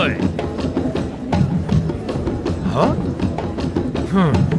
はふん。